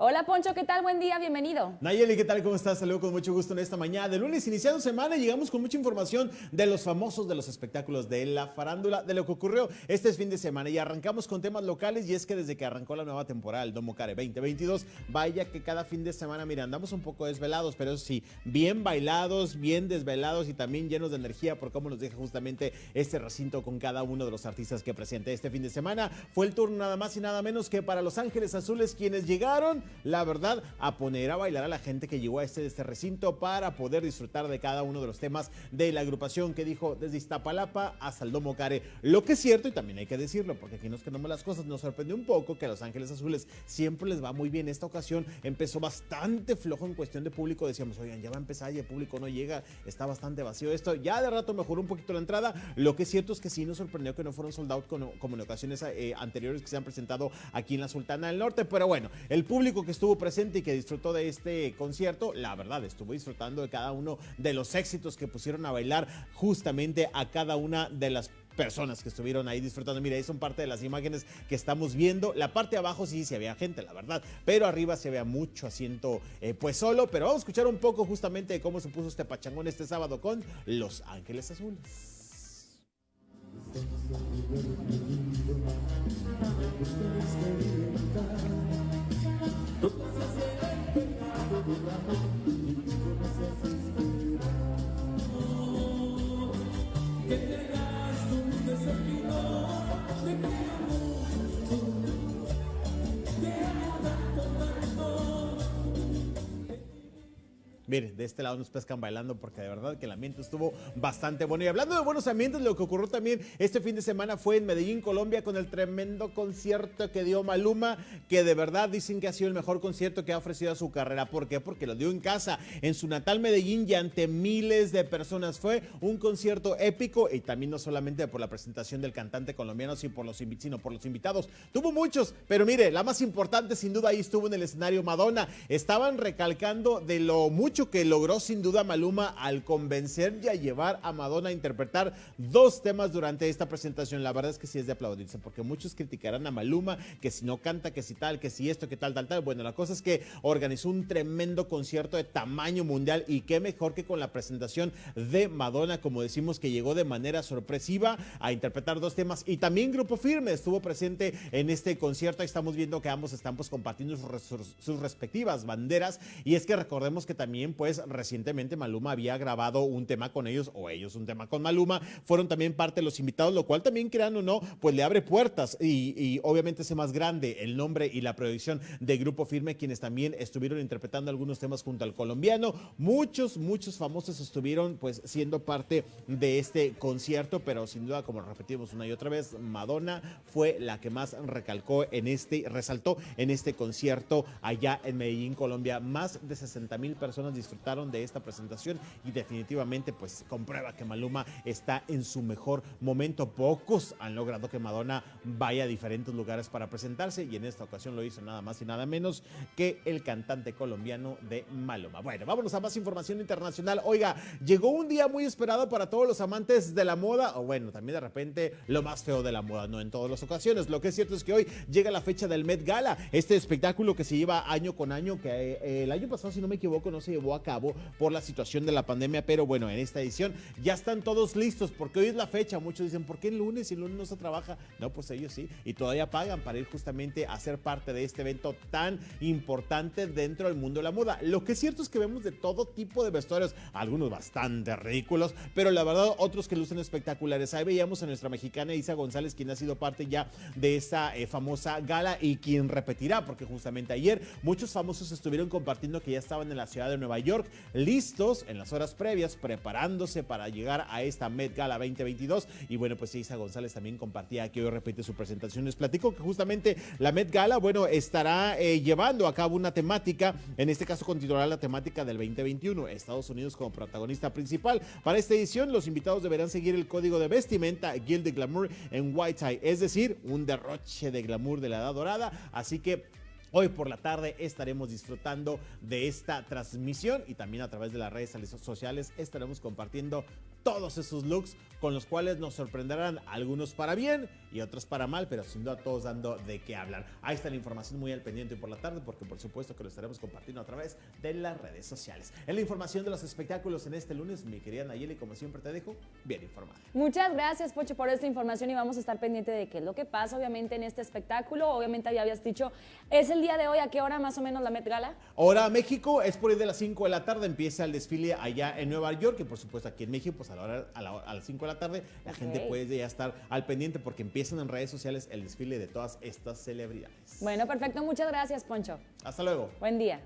Hola Poncho, ¿qué tal? Buen día, bienvenido. Nayeli, ¿qué tal? ¿Cómo estás? Saludos con mucho gusto en esta mañana de lunes, iniciando semana, llegamos con mucha información de los famosos de los espectáculos de la farándula, de lo que ocurrió este fin de semana. Y arrancamos con temas locales y es que desde que arrancó la nueva temporada, el Domo Care 2022, vaya que cada fin de semana, mira, andamos un poco desvelados, pero sí, bien bailados, bien desvelados y también llenos de energía por cómo nos deja justamente este recinto con cada uno de los artistas que presente este fin de semana. Fue el turno nada más y nada menos que para Los Ángeles Azules quienes llegaron la verdad, a poner a bailar a la gente que llegó a este, este recinto para poder disfrutar de cada uno de los temas de la agrupación que dijo desde Iztapalapa hasta el Domo Care. Lo que es cierto, y también hay que decirlo, porque aquí nos quedamos las cosas, nos sorprendió un poco que a Los Ángeles Azules siempre les va muy bien. Esta ocasión empezó bastante flojo en cuestión de público. Decíamos, oigan, ya va a empezar y el público no llega, está bastante vacío esto. Ya de rato mejoró un poquito la entrada. Lo que es cierto es que sí nos sorprendió que no fueron soldados como, en ocasiones eh, anteriores que se han presentado aquí en la Sultana del Norte. Pero bueno, el público que estuvo presente y que disfrutó de este concierto, la verdad, estuvo disfrutando de cada uno de los éxitos que pusieron a bailar justamente a cada una de las personas que estuvieron ahí disfrutando. Mira, ahí son parte de las imágenes que estamos viendo. La parte de abajo sí se había gente, la verdad, pero arriba se vea mucho asiento eh, pues solo. Pero vamos a escuchar un poco justamente de cómo se puso este pachangón este sábado con Los Ángeles Azules. Miren, de este lado nos pescan bailando porque de verdad que el ambiente estuvo bastante bueno. Y hablando de buenos ambientes, lo que ocurrió también este fin de semana fue en Medellín, Colombia, con el tremendo concierto que dio Maluma, que de verdad dicen que ha sido el mejor concierto que ha ofrecido a su carrera. ¿Por qué? Porque lo dio en casa, en su natal Medellín y ante miles de personas. Fue un concierto épico y también no solamente por la presentación del cantante colombiano, sino por los invitados. Tuvo muchos, pero mire, la más importante sin duda ahí estuvo en el escenario Madonna. Estaban recalcando de lo mucho que logró sin duda Maluma al convencer y a llevar a Madonna a interpretar dos temas durante esta presentación. La verdad es que sí es de aplaudirse, porque muchos criticarán a Maluma, que si no canta, que si tal, que si esto, que tal, tal, tal. Bueno, la cosa es que organizó un tremendo concierto de tamaño mundial y qué mejor que con la presentación de Madonna, como decimos, que llegó de manera sorpresiva a interpretar dos temas y también Grupo Firme estuvo presente en este concierto. Ahí estamos viendo que ambos están pues compartiendo sus, sus respectivas banderas y es que recordemos que también pues recientemente Maluma había grabado un tema con ellos o ellos un tema con Maluma, fueron también parte de los invitados, lo cual también crean o no, pues le abre puertas y, obviamente ese más grande el nombre y la proyección de Grupo Firme, quienes también estuvieron interpretando algunos temas junto al colombiano. Muchos, muchos famosos estuvieron pues siendo parte de este concierto, pero sin duda, como repetimos una y otra vez, Madonna fue la que más recalcó en este, resaltó en este concierto allá en Medellín, Colombia. Más de 60 mil personas disfrutaron de esta presentación y definitivamente pues comprueba que Maluma está en su mejor momento. Pocos han logrado que Madonna vaya a diferentes lugares para presentarse y en esta ocasión lo hizo nada más y nada menos que el cantante colombiano de Maluma. Bueno, vámonos a más información internacional. Oiga, llegó un día muy esperado para todos los amantes de la moda, o bueno, también de repente lo más feo de la moda, no en todas las ocasiones. Lo que es cierto es que hoy llega la fecha del Met Gala, este espectáculo que se lleva año con año, que eh, el año pasado, si no me equivoco, no se llevó a cabo por la situación de la pandemia, pero bueno, en esta edición ya están todos listos porque hoy es la fecha. Muchos dicen, ¿por qué el lunes y el lunes no se trabaja? No, pues ellos sí, y todavía pagan para ir justamente a ser parte de este evento tan importante dentro del mundo de la moda. Lo que es cierto es que vemos de todo tipo de vestuarios, algunos bastante ridículos, pero la verdad otros que lucen espectaculares. Ahí veíamos a nuestra mexicana Isa González, quien ha sido parte ya de esa eh, famosa gala y quien repetirá, porque justamente ayer muchos famosos estuvieron compartiendo que ya estaban en la ciudad de Nueva listos en las horas previas, preparándose para llegar a esta Met Gala 2022. Y bueno, pues Isa González también compartía que hoy repite su presentación. Les platico que justamente la Met Gala, bueno, estará eh, llevando a cabo una temática, en este caso continuará la temática del 2021, Estados Unidos como protagonista principal. Para esta edición, los invitados deberán seguir el código de vestimenta Guild Glamour en White Tie, es decir, un derroche de glamour de la edad dorada. Así que Hoy por la tarde estaremos disfrutando de esta transmisión y también a través de las redes sociales estaremos compartiendo todos esos looks con los cuales nos sorprenderán algunos para bien y otros para mal, pero sin duda todos dando de qué hablar. Ahí está la información muy al pendiente por la tarde, porque por supuesto que lo estaremos compartiendo a través de las redes sociales. En la información de los espectáculos en este lunes, mi querida Nayeli, como siempre te dejo bien informada. Muchas gracias, Pocho, por esta información y vamos a estar pendiente de qué es lo que pasa, obviamente, en este espectáculo. Obviamente, ya habías dicho, ¿es el día de hoy? ¿A qué hora más o menos la Met Gala? Hora México, es por ahí de las 5 de la tarde, empieza el desfile allá en Nueva York, y por supuesto aquí en México, pues a, la hora, a, la- a las 5 de la tarde, la gente puede ya estar al pendiente porque empiezan en redes sociales el desfile de todas estas celebridades. Bueno, perfecto, muchas gracias, Poncho. Hasta luego. Buen día.